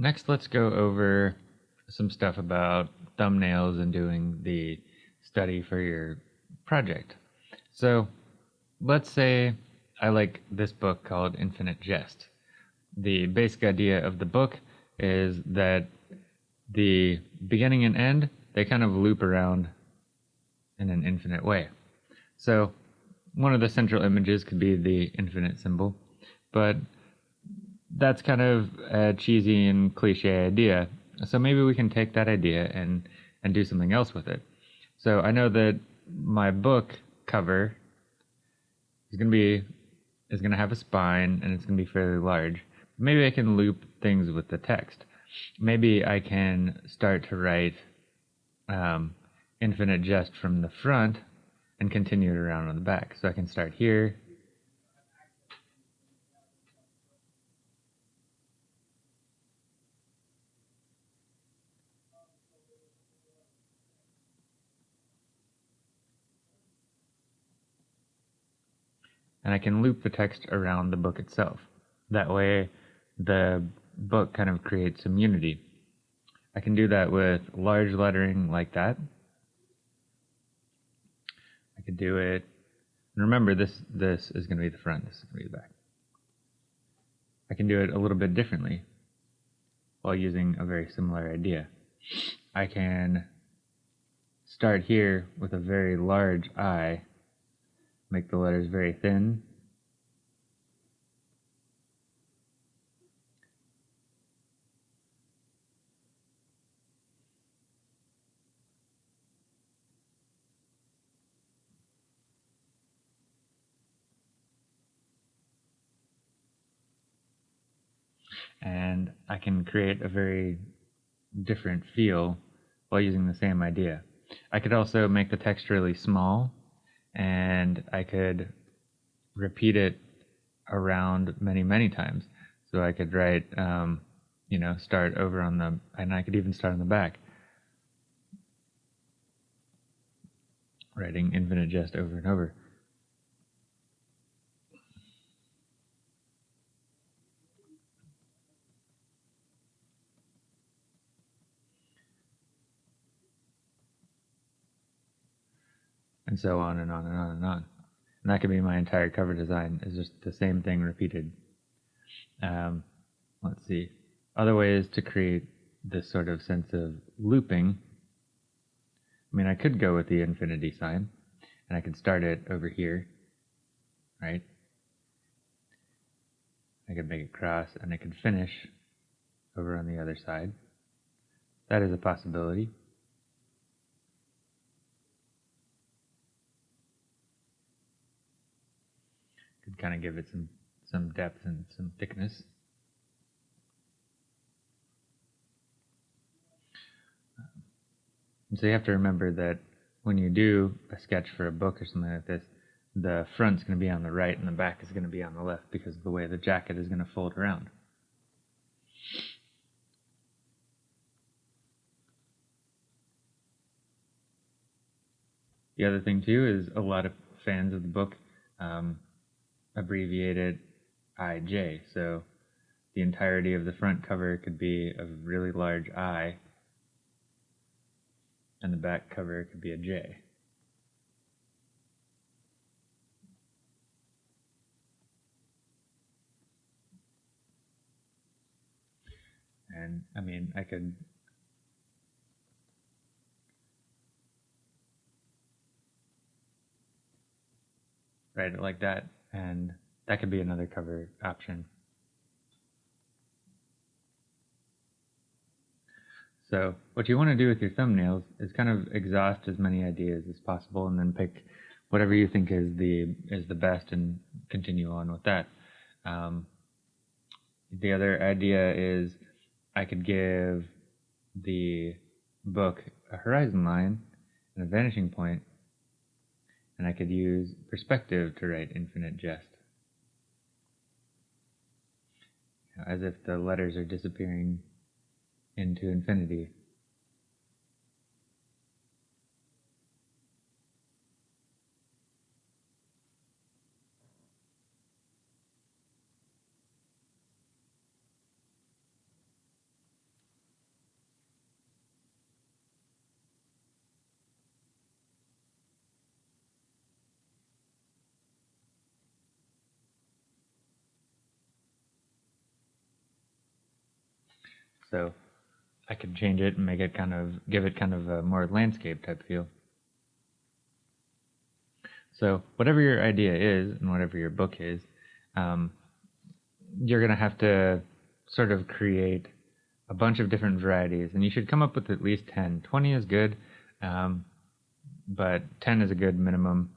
Next, let's go over some stuff about thumbnails and doing the study for your project. So, let's say I like this book called Infinite Jest. The basic idea of the book is that the beginning and end, they kind of loop around in an infinite way. So, one of the central images could be the infinite symbol, but that's kind of a cheesy and cliche idea. So maybe we can take that idea and and do something else with it. So I know that my book cover is going to be is going to have a spine and it's going to be fairly large. Maybe I can loop things with the text. Maybe I can start to write um, infinite jest from the front and continue it around on the back. So I can start here and I can loop the text around the book itself. That way, the book kind of creates some unity. I can do that with large lettering like that. I could do it, and remember this, this is going to be the front, this is going to be the back. I can do it a little bit differently while using a very similar idea. I can start here with a very large I make the letters very thin. And I can create a very different feel while using the same idea. I could also make the text really small and I could repeat it around many, many times. So I could write, um, you know, start over on the, and I could even start on the back. Writing infinite jest over and over. And so on and on and on and on. And that could be my entire cover design is just the same thing repeated. Um, let's see. Other ways to create this sort of sense of looping. I mean, I could go with the infinity sign, and I could start it over here, right? I could make it cross, and I could finish over on the other side. That is a possibility. Could kind of give it some some depth and some thickness. And so you have to remember that when you do a sketch for a book or something like this, the front's going to be on the right and the back is going to be on the left because of the way the jacket is going to fold around. The other thing too is a lot of fans of the book um, abbreviated IJ. So the entirety of the front cover could be a really large I, and the back cover could be a J. And I mean, I could write it like that and that could be another cover option. So what you want to do with your thumbnails is kind of exhaust as many ideas as possible and then pick whatever you think is the is the best and continue on with that. Um, the other idea is I could give the book a horizon line and a vanishing point and I could use perspective to write infinite jest. As if the letters are disappearing into infinity. So I could change it and make it kind of give it kind of a more landscape type feel. So whatever your idea is and whatever your book is, um, you're gonna have to sort of create a bunch of different varieties, and you should come up with at least 10. 20 is good, um, but 10 is a good minimum.